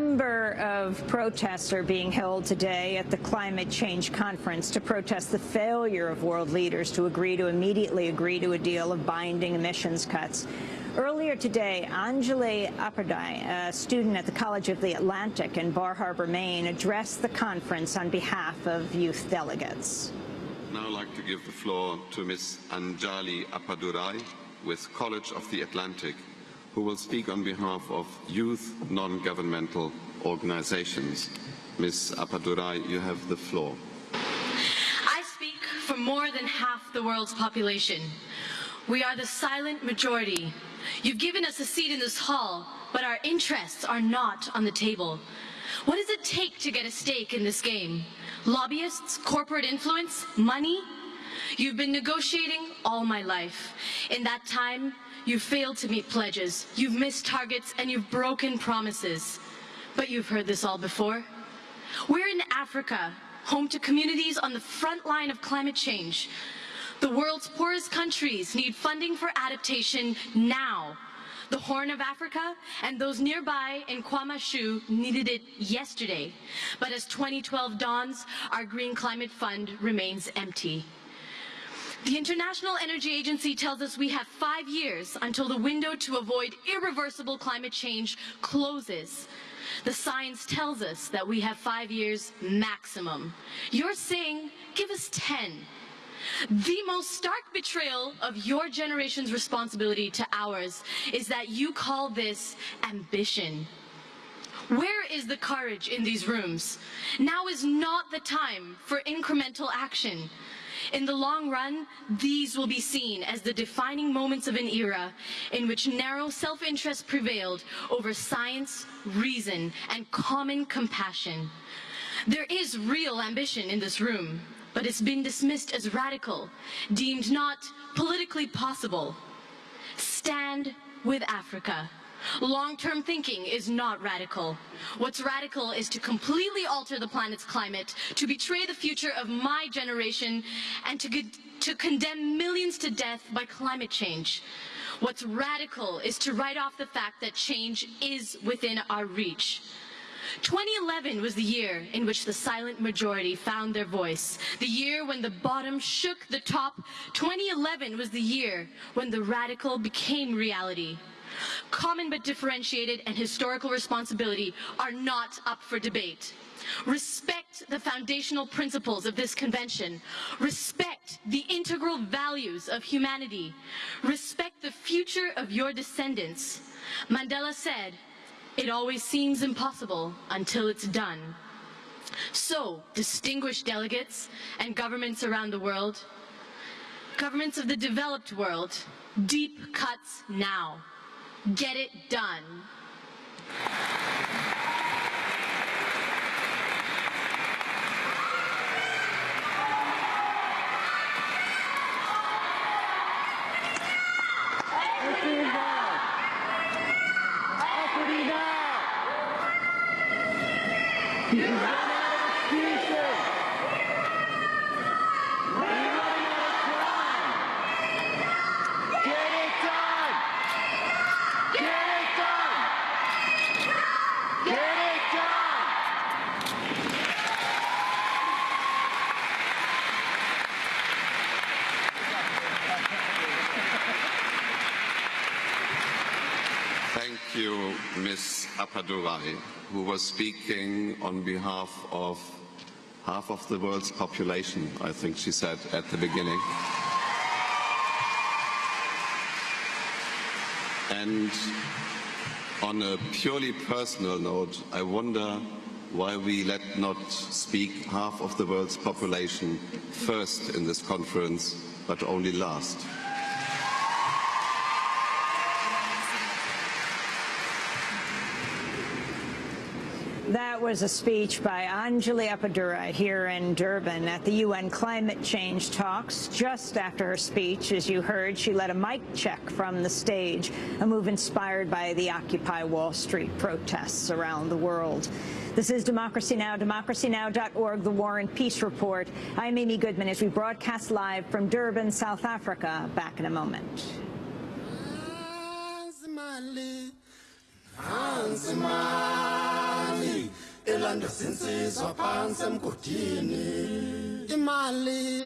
number of protests are being held today at the climate change conference to protest the failure of world leaders to agree to immediately agree to a deal of binding emissions cuts. Earlier today, Anjali Appadurai, a student at the College of the Atlantic in Bar Harbor, Maine, addressed the conference on behalf of youth delegates. I'd now like to give the floor to Ms. Anjali Appadurai with College of the Atlantic, who will speak on behalf of youth non-governmental organizations. Ms. Appadurai, you have the floor. I speak for more than half the world's population. We are the silent majority. You've given us a seat in this hall, but our interests are not on the table. What does it take to get a stake in this game? Lobbyists, corporate influence, money? You've been negotiating all my life. In that time, you've failed to meet pledges, you've missed targets, and you've broken promises. But you've heard this all before. We're in Africa, home to communities on the front line of climate change. The world's poorest countries need funding for adaptation now. The Horn of Africa and those nearby in Kwamashu needed it yesterday. But as 2012 dawns, our Green Climate Fund remains empty. The International Energy Agency tells us we have five years until the window to avoid irreversible climate change closes. The science tells us that we have five years maximum. You're saying, give us 10. The most stark betrayal of your generation's responsibility to ours is that you call this ambition. Where is the courage in these rooms? Now is not the time for incremental action. In the long run, these will be seen as the defining moments of an era in which narrow self-interest prevailed over science, reason, and common compassion. There is real ambition in this room but it's been dismissed as radical, deemed not politically possible. Stand with Africa. Long-term thinking is not radical. What's radical is to completely alter the planet's climate, to betray the future of my generation, and to, to condemn millions to death by climate change. What's radical is to write off the fact that change is within our reach. 2011 was the year in which the silent majority found their voice. The year when the bottom shook the top. 2011 was the year when the radical became reality. Common but differentiated and historical responsibility are not up for debate. Respect the foundational principles of this convention. Respect the integral values of humanity. Respect the future of your descendants. Mandela said, it always seems impossible until it's done. So, distinguished delegates and governments around the world, governments of the developed world, deep cuts now. Get it done. You, Ms. Appadurai, who was speaking on behalf of half of the world's population, I think she said at the beginning. And on a purely personal note, I wonder why we let not speak half of the world's population first in this conference, but only last. That was a speech by Anjali Appadurai here in Durban at the UN climate change talks. Just after her speech, as you heard, she led a mic check from the stage, a move inspired by the Occupy Wall Street protests around the world. This is Democracy Now!, democracynow.org, the War and Peace Report. I'm Amy Goodman as we broadcast live from Durban, South Africa. Back in a moment. Hans umlando sinsizwa phansi emgodini. Imali